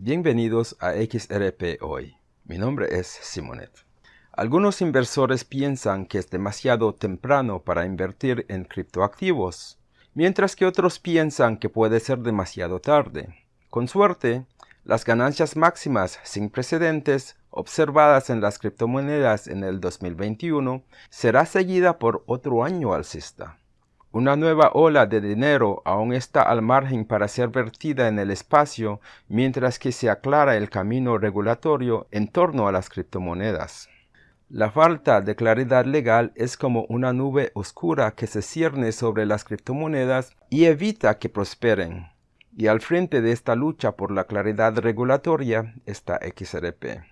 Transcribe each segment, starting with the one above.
Bienvenidos a XRP Hoy. Mi nombre es Simonet. Algunos inversores piensan que es demasiado temprano para invertir en criptoactivos, mientras que otros piensan que puede ser demasiado tarde. Con suerte, las ganancias máximas sin precedentes observadas en las criptomonedas en el 2021 será seguida por otro año alcista. Una nueva ola de dinero aún está al margen para ser vertida en el espacio mientras que se aclara el camino regulatorio en torno a las criptomonedas. La falta de claridad legal es como una nube oscura que se cierne sobre las criptomonedas y evita que prosperen. Y al frente de esta lucha por la claridad regulatoria está XRP.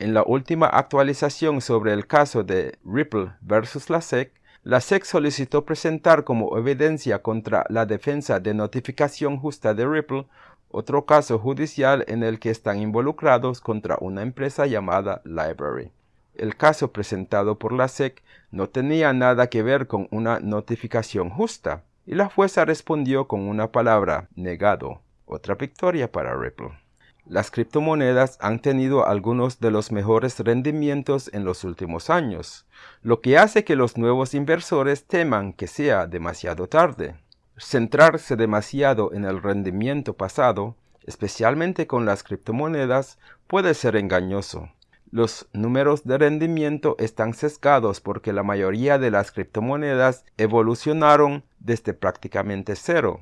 En la última actualización sobre el caso de Ripple versus la SEC, la SEC solicitó presentar como evidencia contra la defensa de notificación justa de Ripple otro caso judicial en el que están involucrados contra una empresa llamada Library. El caso presentado por la SEC no tenía nada que ver con una notificación justa, y la jueza respondió con una palabra, negado, otra victoria para Ripple. Las criptomonedas han tenido algunos de los mejores rendimientos en los últimos años, lo que hace que los nuevos inversores teman que sea demasiado tarde. Centrarse demasiado en el rendimiento pasado, especialmente con las criptomonedas, puede ser engañoso. Los números de rendimiento están sesgados porque la mayoría de las criptomonedas evolucionaron desde prácticamente cero.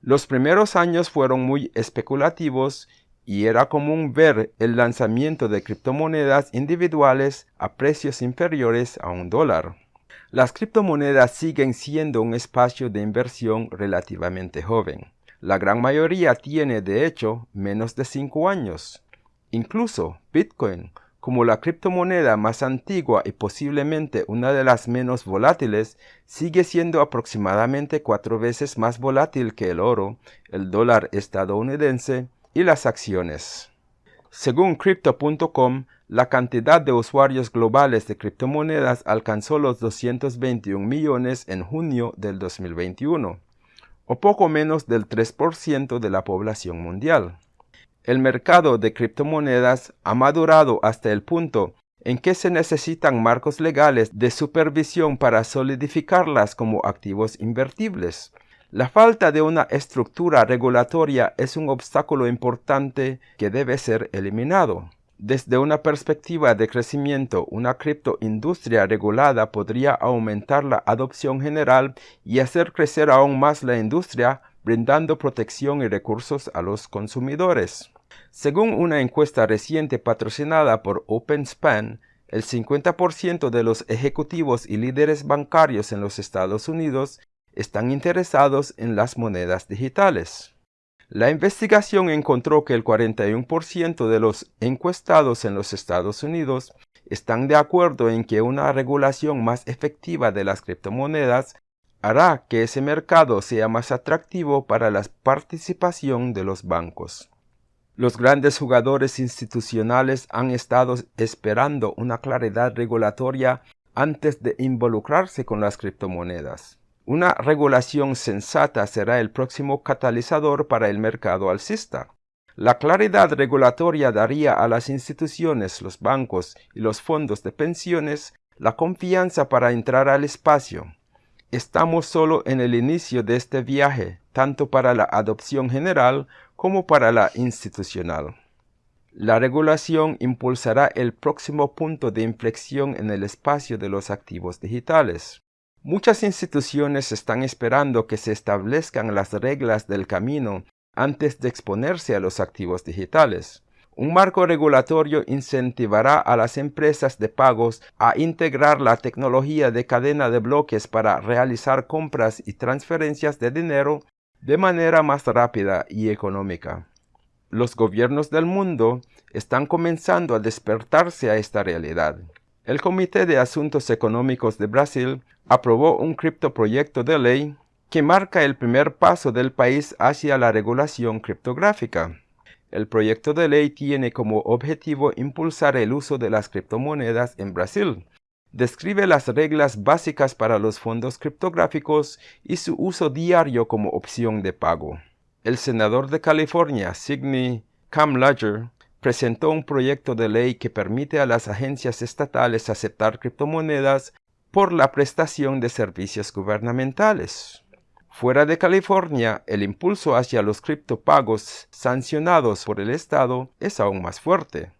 Los primeros años fueron muy especulativos y era común ver el lanzamiento de criptomonedas individuales a precios inferiores a un dólar. Las criptomonedas siguen siendo un espacio de inversión relativamente joven. La gran mayoría tiene, de hecho, menos de 5 años. Incluso Bitcoin, como la criptomoneda más antigua y posiblemente una de las menos volátiles, sigue siendo aproximadamente cuatro veces más volátil que el oro, el dólar estadounidense y las acciones. Según Crypto.com, la cantidad de usuarios globales de criptomonedas alcanzó los 221 millones en junio del 2021, o poco menos del 3% de la población mundial. El mercado de criptomonedas ha madurado hasta el punto en que se necesitan marcos legales de supervisión para solidificarlas como activos invertibles, la falta de una estructura regulatoria es un obstáculo importante que debe ser eliminado. Desde una perspectiva de crecimiento, una criptoindustria regulada podría aumentar la adopción general y hacer crecer aún más la industria, brindando protección y recursos a los consumidores. Según una encuesta reciente patrocinada por OpenSpan, el 50% de los ejecutivos y líderes bancarios en los Estados Unidos están interesados en las monedas digitales. La investigación encontró que el 41% de los encuestados en los Estados Unidos están de acuerdo en que una regulación más efectiva de las criptomonedas hará que ese mercado sea más atractivo para la participación de los bancos. Los grandes jugadores institucionales han estado esperando una claridad regulatoria antes de involucrarse con las criptomonedas. Una regulación sensata será el próximo catalizador para el mercado alcista. La claridad regulatoria daría a las instituciones, los bancos y los fondos de pensiones la confianza para entrar al espacio. Estamos solo en el inicio de este viaje, tanto para la adopción general como para la institucional. La regulación impulsará el próximo punto de inflexión en el espacio de los activos digitales. Muchas instituciones están esperando que se establezcan las reglas del camino antes de exponerse a los activos digitales. Un marco regulatorio incentivará a las empresas de pagos a integrar la tecnología de cadena de bloques para realizar compras y transferencias de dinero de manera más rápida y económica. Los gobiernos del mundo están comenzando a despertarse a esta realidad. El Comité de Asuntos Económicos de Brasil aprobó un criptoproyecto de ley que marca el primer paso del país hacia la regulación criptográfica. El proyecto de ley tiene como objetivo impulsar el uso de las criptomonedas en Brasil. Describe las reglas básicas para los fondos criptográficos y su uso diario como opción de pago. El senador de California, Sidney Cam Ledger, presentó un proyecto de ley que permite a las agencias estatales aceptar criptomonedas por la prestación de servicios gubernamentales. Fuera de California, el impulso hacia los criptopagos sancionados por el Estado es aún más fuerte.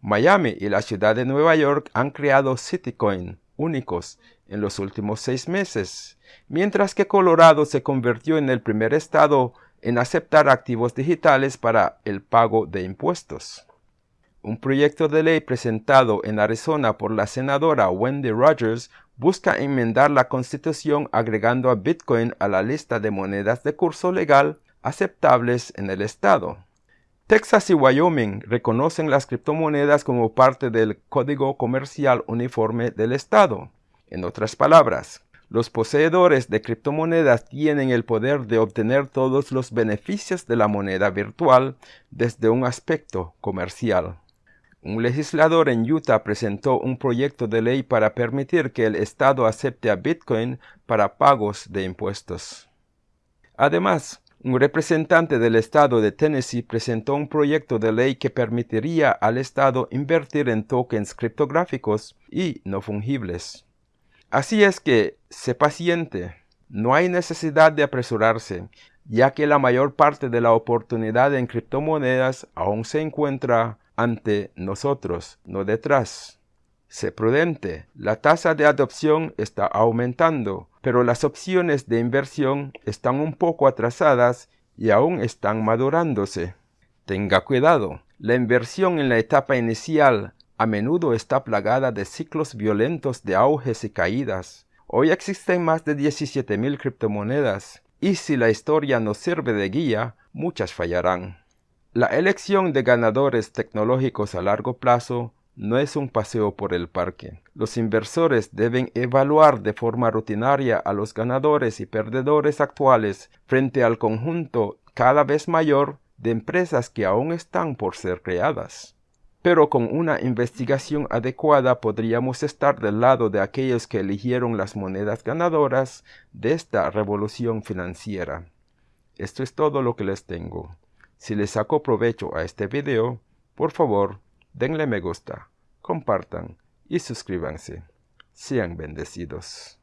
Miami y la ciudad de Nueva York han creado Citycoin únicos en los últimos seis meses, mientras que Colorado se convirtió en el primer estado en aceptar activos digitales para el pago de impuestos. Un proyecto de ley presentado en Arizona por la senadora Wendy Rogers busca enmendar la constitución agregando a Bitcoin a la lista de monedas de curso legal aceptables en el estado. Texas y Wyoming reconocen las criptomonedas como parte del Código Comercial Uniforme del Estado. En otras palabras, los poseedores de criptomonedas tienen el poder de obtener todos los beneficios de la moneda virtual desde un aspecto comercial. Un legislador en Utah presentó un proyecto de ley para permitir que el Estado acepte a Bitcoin para pagos de impuestos. Además, un representante del Estado de Tennessee presentó un proyecto de ley que permitiría al Estado invertir en tokens criptográficos y no fungibles. Así es que, sé paciente, no hay necesidad de apresurarse, ya que la mayor parte de la oportunidad en criptomonedas aún se encuentra ante nosotros, no detrás. Sé prudente, la tasa de adopción está aumentando, pero las opciones de inversión están un poco atrasadas y aún están madurándose. Tenga cuidado, la inversión en la etapa inicial a menudo está plagada de ciclos violentos de auges y caídas. Hoy existen más de 17.000 criptomonedas, y si la historia nos sirve de guía, muchas fallarán. La elección de ganadores tecnológicos a largo plazo no es un paseo por el parque. Los inversores deben evaluar de forma rutinaria a los ganadores y perdedores actuales frente al conjunto cada vez mayor de empresas que aún están por ser creadas. Pero con una investigación adecuada podríamos estar del lado de aquellos que eligieron las monedas ganadoras de esta revolución financiera. Esto es todo lo que les tengo. Si les sacó provecho a este video, por favor, denle me gusta, compartan y suscríbanse. Sean bendecidos.